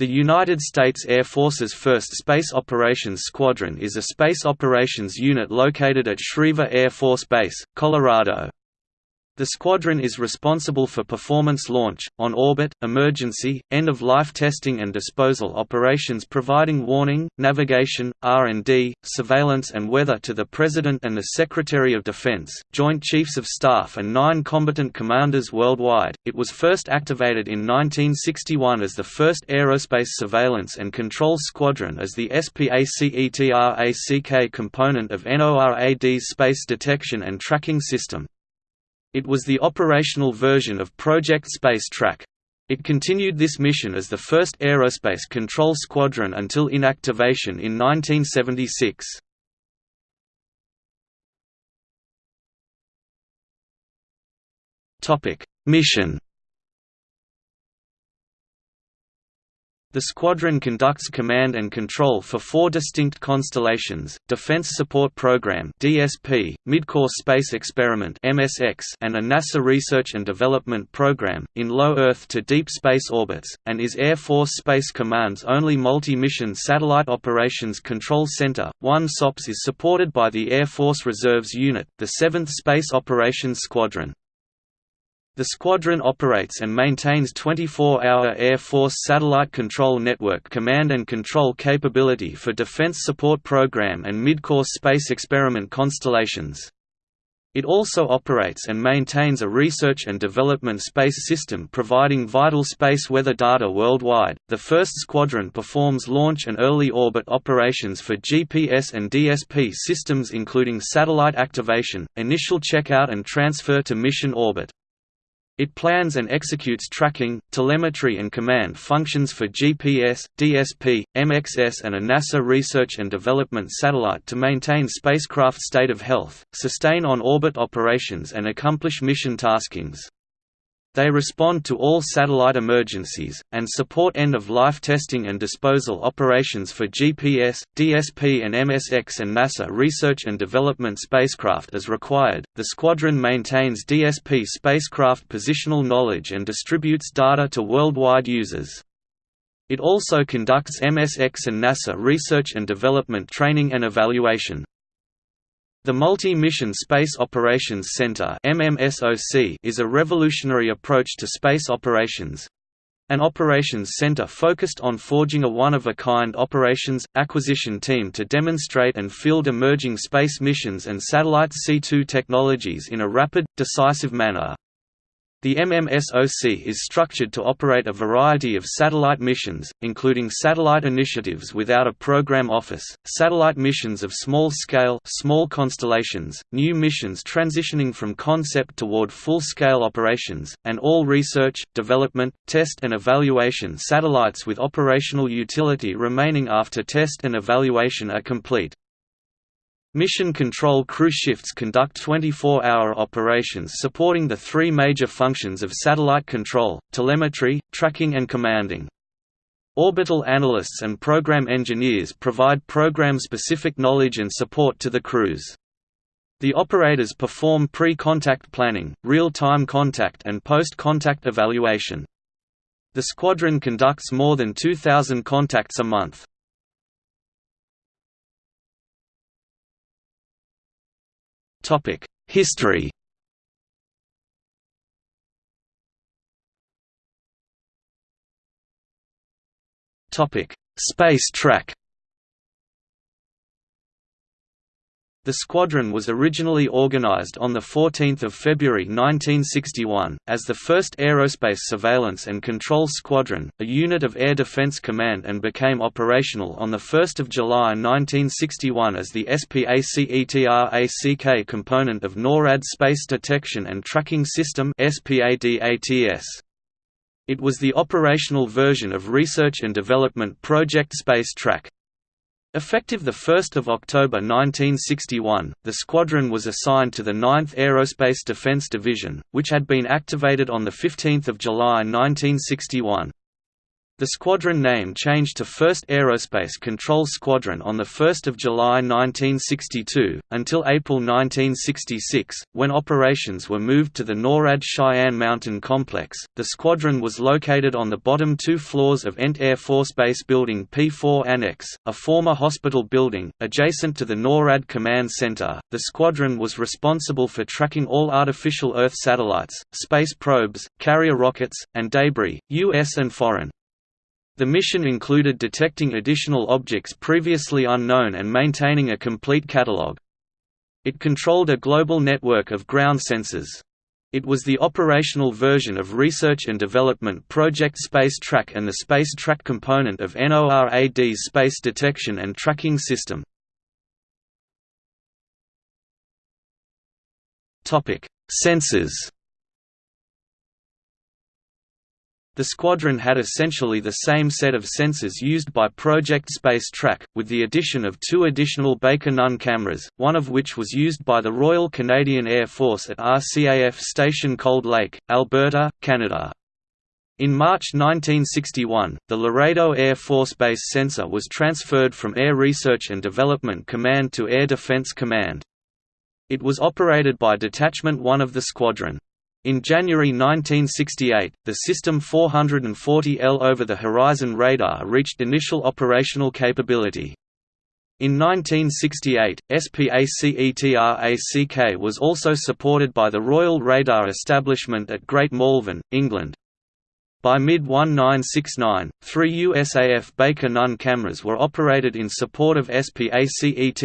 The United States Air Force's 1st Space Operations Squadron is a space operations unit located at Schriever Air Force Base, Colorado. The squadron is responsible for performance launch, on-orbit, emergency, end-of-life testing and disposal operations providing warning, navigation, R&D, surveillance and weather to the President and the Secretary of Defense, Joint Chiefs of Staff and nine combatant commanders worldwide. It was first activated in 1961 as the first Aerospace Surveillance and Control Squadron as the SPACETRACK component of NORAD's Space Detection and Tracking System. It was the operational version of Project Space Track. It continued this mission as the first aerospace control squadron until inactivation in 1976. Mission The squadron conducts command and control for four distinct constellations, Defense Support Program (DSP), Midcourse Space Experiment (MSX), and a NASA Research and Development Program in low Earth to deep space orbits, and is Air Force Space Command's only multi-mission satellite operations control center. One SOPS is supported by the Air Force Reserves Unit, the 7th Space Operations Squadron. The squadron operates and maintains 24-hour Air Force Satellite Control Network command and control capability for Defense Support Program and Midcourse Space Experiment constellations. It also operates and maintains a research and development space system providing vital space weather data worldwide. The first squadron performs launch and early orbit operations for GPS and DSP systems including satellite activation, initial checkout and transfer to mission orbit. It plans and executes tracking, telemetry and command functions for GPS, DSP, MXS and a NASA research and development satellite to maintain spacecraft state of health, sustain on-orbit operations and accomplish mission taskings. They respond to all satellite emergencies, and support end-of-life testing and disposal operations for GPS, DSP and MSX and NASA research and development spacecraft as required. The squadron maintains DSP spacecraft positional knowledge and distributes data to worldwide users. It also conducts MSX and NASA research and development training and evaluation. The Multi-Mission Space Operations Center is a revolutionary approach to space operations, an operations center focused on forging a one-of-a-kind operations, acquisition team to demonstrate and field emerging space missions and satellite C2 technologies in a rapid, decisive manner. The MMSOC is structured to operate a variety of satellite missions, including satellite initiatives without a program office, satellite missions of small scale small constellations, new missions transitioning from concept toward full-scale operations, and all research, development, test and evaluation satellites with operational utility remaining after test and evaluation are complete. Mission Control crew shifts conduct 24-hour operations supporting the three major functions of satellite control, telemetry, tracking and commanding. Orbital analysts and program engineers provide program-specific knowledge and support to the crews. The operators perform pre-contact planning, real-time contact and post-contact evaluation. The squadron conducts more than 2,000 contacts a month. History. Topic: Space track The squadron was originally organized on 14 February 1961, as the 1st Aerospace Surveillance and Control Squadron, a unit of Air Defense Command and became operational on 1 July 1961 as the SPACETRACK component of NORAD Space Detection and Tracking System It was the operational version of Research and Development Project Space Track. Effective 1 October 1961, the squadron was assigned to the 9th Aerospace Defense Division, which had been activated on 15 July 1961. The squadron name changed to 1st Aerospace Control Squadron on 1 July 1962, until April 1966, when operations were moved to the NORAD Cheyenne Mountain Complex. The squadron was located on the bottom two floors of Ent Air Force Base Building P4 Annex, a former hospital building, adjacent to the NORAD Command Center. The squadron was responsible for tracking all artificial Earth satellites, space probes, carrier rockets, and debris, U.S. and foreign. The mission included detecting additional objects previously unknown and maintaining a complete catalogue. It controlled a global network of ground sensors. It was the operational version of Research and Development Project Space Track and the Space Track component of NORAD's Space Detection and Tracking System. Sensors The squadron had essentially the same set of sensors used by Project Space Track, with the addition of two additional Baker Nunn cameras, one of which was used by the Royal Canadian Air Force at RCAF Station Cold Lake, Alberta, Canada. In March 1961, the Laredo Air Force Base sensor was transferred from Air Research and Development Command to Air Defense Command. It was operated by Detachment 1 of the squadron. In January 1968, the System 440L over-the-horizon radar reached initial operational capability. In 1968, SPACETRACK was also supported by the Royal Radar Establishment at Great Malvern, England. By mid-1969, three USAF Baker Nunn cameras were operated in support of SPACETRACK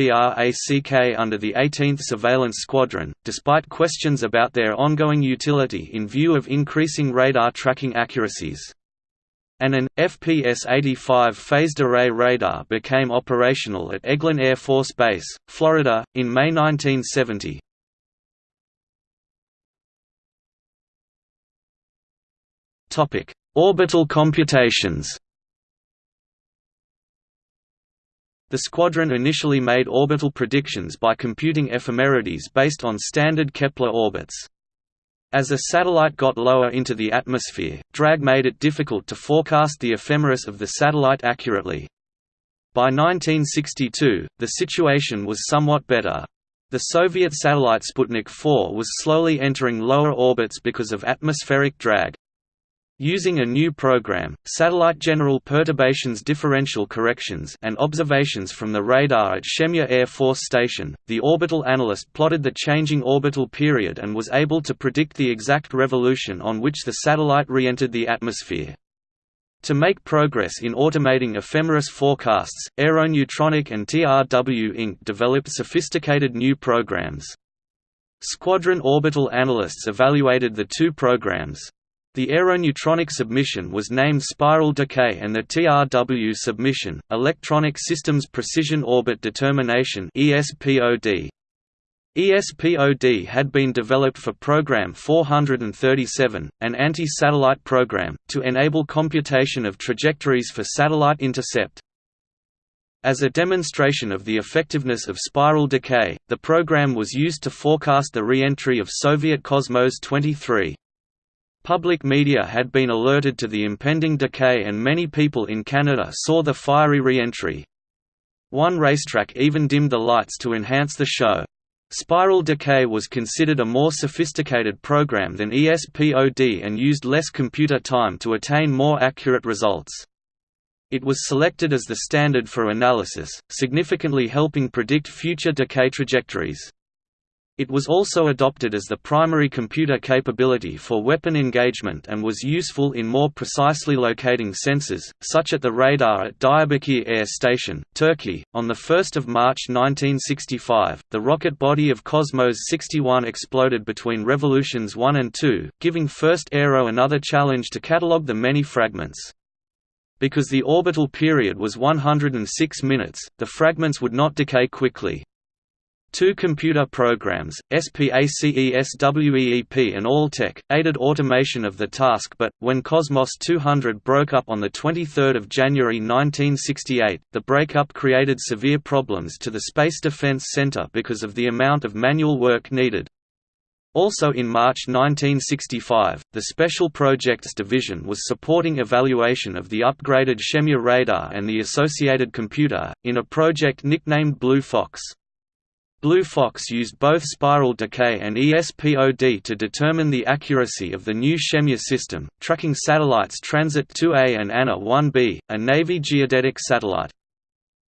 under the 18th Surveillance Squadron, despite questions about their ongoing utility in view of increasing radar tracking accuracies. And an, FPS-85 phased array radar became operational at Eglin Air Force Base, Florida, in May 1970. Orbital computations. The squadron initially made orbital predictions by computing ephemerides based on standard Kepler orbits. As a satellite got lower into the atmosphere, drag made it difficult to forecast the ephemeris of the satellite accurately. By 1962, the situation was somewhat better. The Soviet satellite Sputnik 4 was slowly entering lower orbits because of atmospheric drag. Using a new program, Satellite General Perturbations Differential Corrections and observations from the radar at Shemya Air Force Station, the orbital analyst plotted the changing orbital period and was able to predict the exact revolution on which the satellite re-entered the atmosphere. To make progress in automating ephemeris forecasts, Aeronutronic and TRW Inc. developed sophisticated new programs. Squadron orbital analysts evaluated the two programs, the aeronutronic submission was named Spiral Decay and the TRW submission, Electronic Systems Precision Orbit Determination ESPOD. ESPOD had been developed for Program 437, an anti-satellite program, to enable computation of trajectories for satellite intercept. As a demonstration of the effectiveness of spiral decay, the program was used to forecast the re-entry of Soviet Cosmos 23. Public media had been alerted to the impending decay and many people in Canada saw the fiery re-entry. One racetrack even dimmed the lights to enhance the show. Spiral Decay was considered a more sophisticated program than ESPOD and used less computer time to attain more accurate results. It was selected as the standard for analysis, significantly helping predict future decay trajectories. It was also adopted as the primary computer capability for weapon engagement and was useful in more precisely locating sensors, such at the radar at Diyarbakir Air Station, Turkey. On 1 March 1965, the rocket body of Cosmos 61 exploded between revolutions 1 and 2, giving First Aero another challenge to catalogue the many fragments. Because the orbital period was 106 minutes, the fragments would not decay quickly. Two computer programs, SPACESWEEP and ALTEC, aided automation of the task but, when Cosmos 200 broke up on 23 January 1968, the breakup created severe problems to the Space Defense Center because of the amount of manual work needed. Also in March 1965, the Special Projects Division was supporting evaluation of the upgraded Shemya radar and the associated computer, in a project nicknamed Blue Fox. Blue Fox used both spiral decay and ESPOD to determine the accuracy of the new Shemya system, tracking satellites Transit 2A and Anna 1B, a Navy geodetic satellite.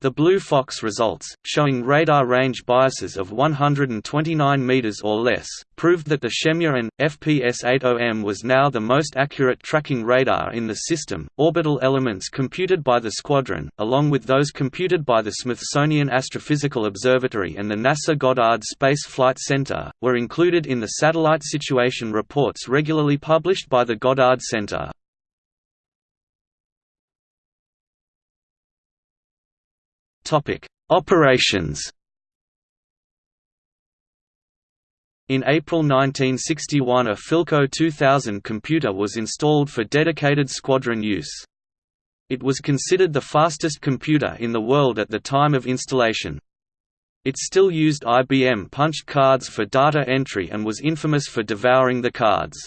The Blue Fox results, showing radar range biases of 129 meters or less, proved that the Shemya and FPS-80M was now the most accurate tracking radar in the system. Orbital elements computed by the squadron, along with those computed by the Smithsonian Astrophysical Observatory and the NASA Goddard Space Flight Center, were included in the satellite situation reports regularly published by the Goddard Center. Operations In April 1961 a Philco 2000 computer was installed for dedicated squadron use. It was considered the fastest computer in the world at the time of installation. It still used IBM punched cards for data entry and was infamous for devouring the cards.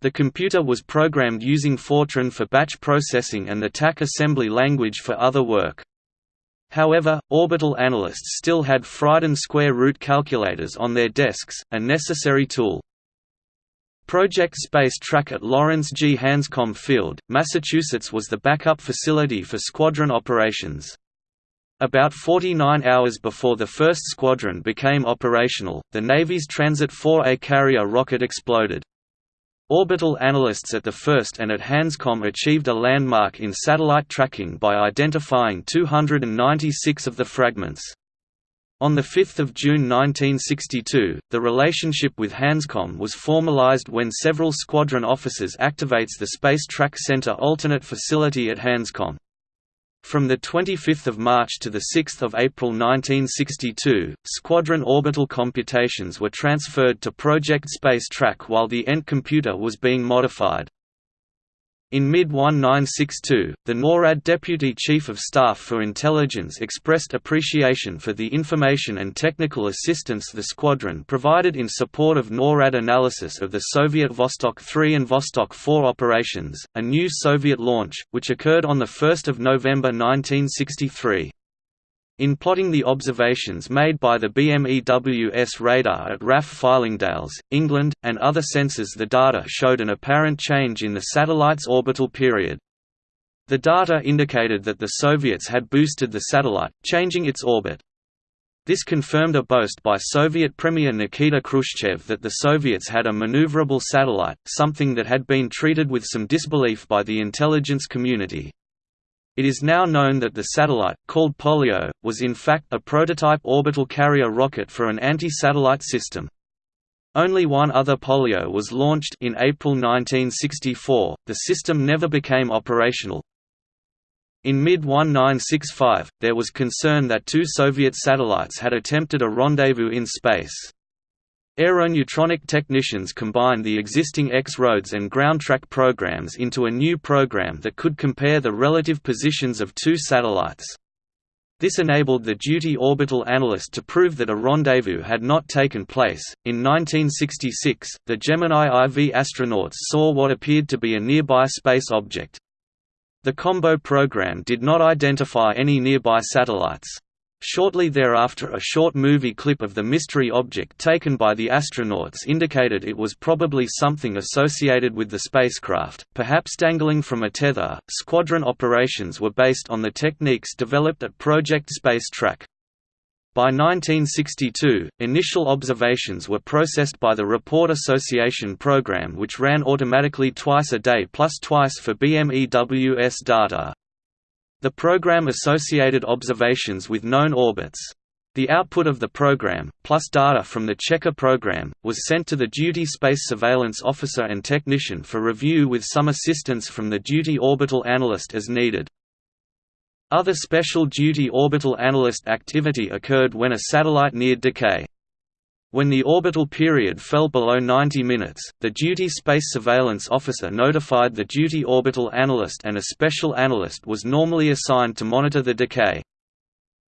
The computer was programmed using Fortran for batch processing and the TAC assembly language for other work. However, orbital analysts still had Friden square root calculators on their desks, a necessary tool. Project Space Track at Lawrence G. Hanscom Field, Massachusetts was the backup facility for squadron operations. About 49 hours before the first squadron became operational, the Navy's Transit 4A carrier rocket exploded. Orbital analysts at the first and at Hanscom achieved a landmark in satellite tracking by identifying 296 of the fragments. On 5 June 1962, the relationship with Hanscom was formalized when several squadron officers activates the Space Track Center alternate facility at Hanscom. From 25 March to 6 April 1962, Squadron orbital computations were transferred to Project Space Track while the ENT computer was being modified. In mid-1962, the NORAD Deputy Chief of Staff for Intelligence expressed appreciation for the information and technical assistance the squadron provided in support of NORAD analysis of the Soviet Vostok 3 and Vostok 4 operations, a new Soviet launch, which occurred on 1 November 1963. In plotting the observations made by the BMEWS radar at RAF Fylingdales, England, and other sensors the data showed an apparent change in the satellite's orbital period. The data indicated that the Soviets had boosted the satellite, changing its orbit. This confirmed a boast by Soviet Premier Nikita Khrushchev that the Soviets had a maneuverable satellite, something that had been treated with some disbelief by the intelligence community. It is now known that the satellite, called Polyot, was in fact a prototype orbital carrier rocket for an anti-satellite system. Only one other Polyot was launched in April 1964. The system never became operational. In mid-1965, there was concern that two Soviet satellites had attempted a rendezvous in space. Aeronutronic technicians combined the existing X-Roads and GroundTrack programs into a new program that could compare the relative positions of two satellites. This enabled the duty orbital analyst to prove that a rendezvous had not taken place. In 1966, the Gemini IV astronauts saw what appeared to be a nearby space object. The combo program did not identify any nearby satellites. Shortly thereafter a short movie clip of the mystery object taken by the astronauts indicated it was probably something associated with the spacecraft, perhaps dangling from a tether. Squadron operations were based on the techniques developed at Project Space Track. By 1962, initial observations were processed by the Report Association program which ran automatically twice a day plus twice for BMEWS data. The program associated observations with known orbits. The output of the program, plus data from the Checker program, was sent to the duty space surveillance officer and technician for review with some assistance from the duty orbital analyst as needed. Other special duty orbital analyst activity occurred when a satellite neared decay. When the orbital period fell below 90 minutes, the duty space surveillance officer notified the duty orbital analyst and a special analyst was normally assigned to monitor the decay.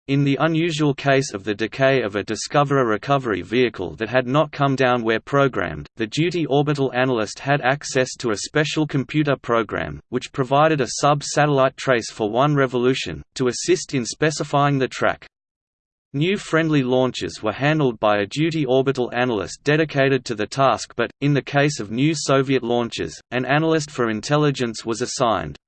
In the unusual case of the decay of a Discoverer recovery vehicle that had not come down where programmed, the duty orbital analyst had access to a special computer program, which provided a sub-satellite trace for one revolution, to assist in specifying the track. New friendly launches were handled by a duty orbital analyst dedicated to the task but, in the case of new Soviet launches, an analyst for intelligence was assigned.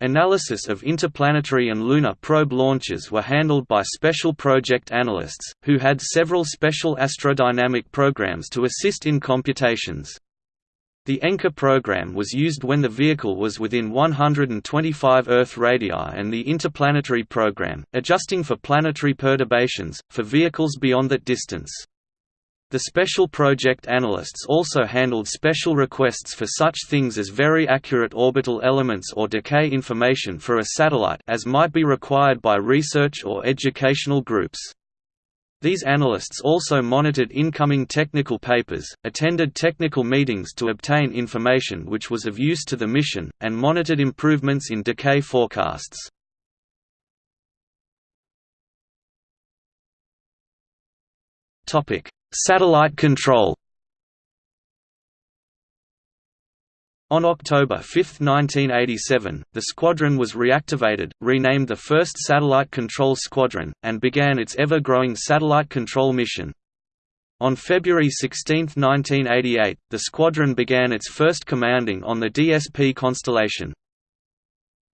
Analysis of interplanetary and lunar probe launches were handled by special project analysts, who had several special astrodynamic programs to assist in computations. The Encke program was used when the vehicle was within 125 Earth radii and the interplanetary program, adjusting for planetary perturbations, for vehicles beyond that distance. The special project analysts also handled special requests for such things as very accurate orbital elements or decay information for a satellite as might be required by research or educational groups. These analysts also monitored incoming technical papers, attended technical meetings to obtain information which was of use to the mission, and monitored improvements in decay forecasts. Satellite control On October 5, 1987, the squadron was reactivated, renamed the 1st Satellite Control Squadron, and began its ever-growing satellite control mission. On February 16, 1988, the squadron began its first commanding on the DSP constellation.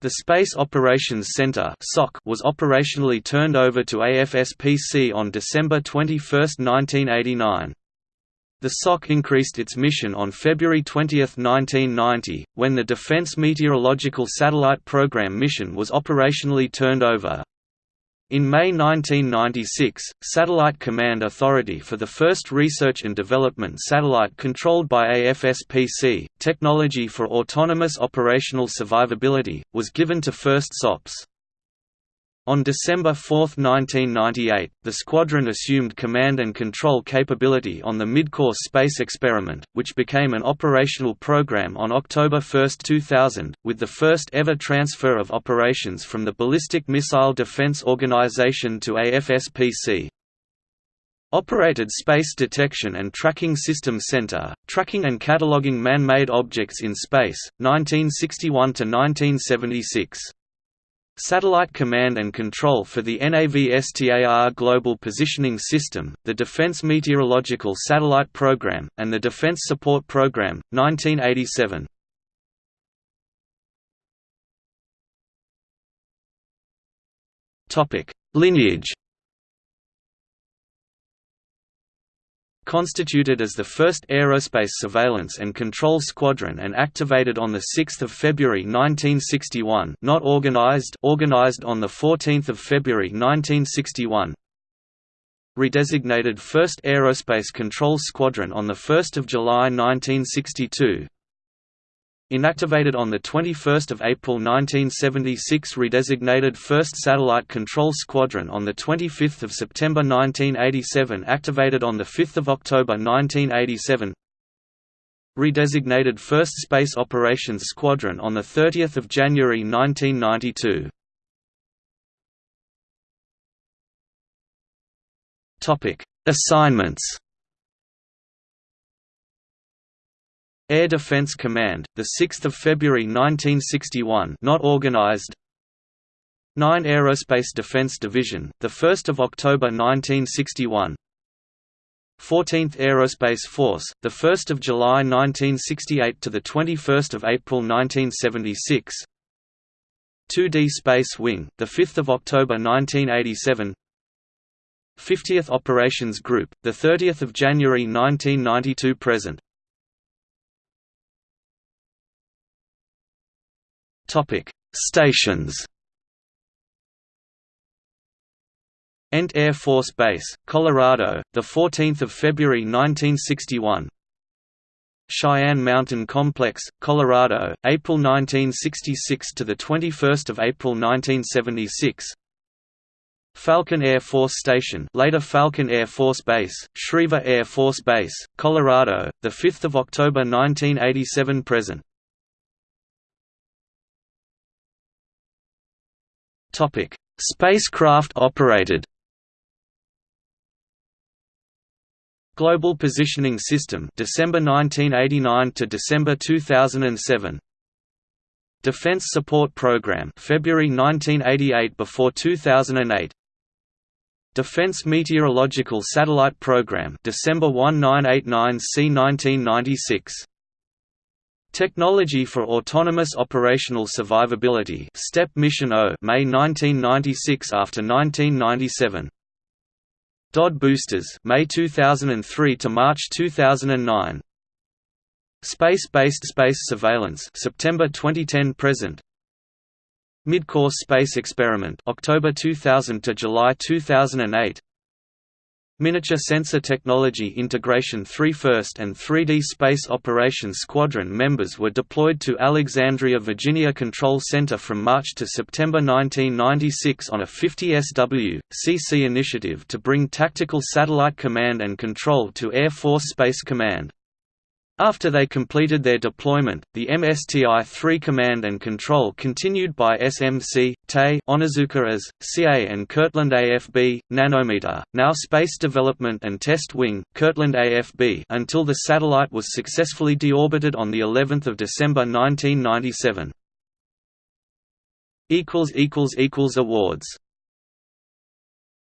The Space Operations Center was operationally turned over to AFSPC on December 21, 1989. The SOC increased its mission on February 20, 1990, when the Defense Meteorological Satellite Program mission was operationally turned over. In May 1996, Satellite Command Authority for the first research and development satellite controlled by AFSPC, Technology for Autonomous Operational Survivability, was given to First SOPS. On December 4, 1998, the squadron assumed command and control capability on the Midcourse space experiment, which became an operational program on October 1, 2000, with the first ever transfer of operations from the Ballistic Missile Defense Organization to AFSPC. Operated Space Detection and Tracking System Center, tracking and cataloging man-made objects in space, 1961–1976. Satellite Command and Control for the NAVSTAR Global Positioning System, the Defense Meteorological Satellite Program, and the Defense Support Program, 1987. Lineage constituted as the first aerospace surveillance and control squadron and activated on 6 February 1961 not organized organized on 14 February 1961 redesignated 1st Aerospace Control Squadron on 1 July 1962 Inactivated on 21 April 1976 redesignated 1st Satellite Control Squadron on 25 September 1987 activated on 5 October 1987 Redesignated 1st Space Operations Squadron on 30 January 1992 Assignments Air Defense Command, the 6th of February 1961, not organized. 9 Aerospace Defense Division, the 1st of October 1961. 14th Aerospace Force, the 1st of July 1968 to the 21st of April 1976. 2D Space Wing, the 5th of October 1987. 50th Operations Group, the 30th of January 1992 present. Topic: Stations. Ent Air Force Base, Colorado, the 14th of February 1961. Cheyenne Mountain Complex, Colorado, April 1966 to the 21st of April 1976. Falcon Air Force Station, later Falcon Air Force Base, Schriever Air Force Base, Colorado, the 5th of October 1987 present. Topic: Spacecraft operated. Global Positioning System December 1989 to December 2007 Defense Support Program February 1988 before 2008 Defense Meteorological Satellite Program December 1989 C 1996 Technology for Autonomous Operational Survivability STEP Mission O May 1996 after 1997 DOD boosters May 2003 to March 2009 Space-based space surveillance September 2010 present. Mid-course space experiment October 2000 to July 2008 Miniature Sensor Technology Integration 3 First and 3D Space Operations Squadron members were deployed to Alexandria, Virginia Control Center from March to September 1996 on a 50 SW, CC initiative to bring tactical satellite command and control to Air Force Space Command. After they completed their deployment, the MSTI-3 command and control continued by SMC, TE, Onizuka as, CA and Kirtland AFB, Nanometer, now Space Development and Test Wing, Kirtland AFB until the satellite was successfully deorbited on of December 1997. Awards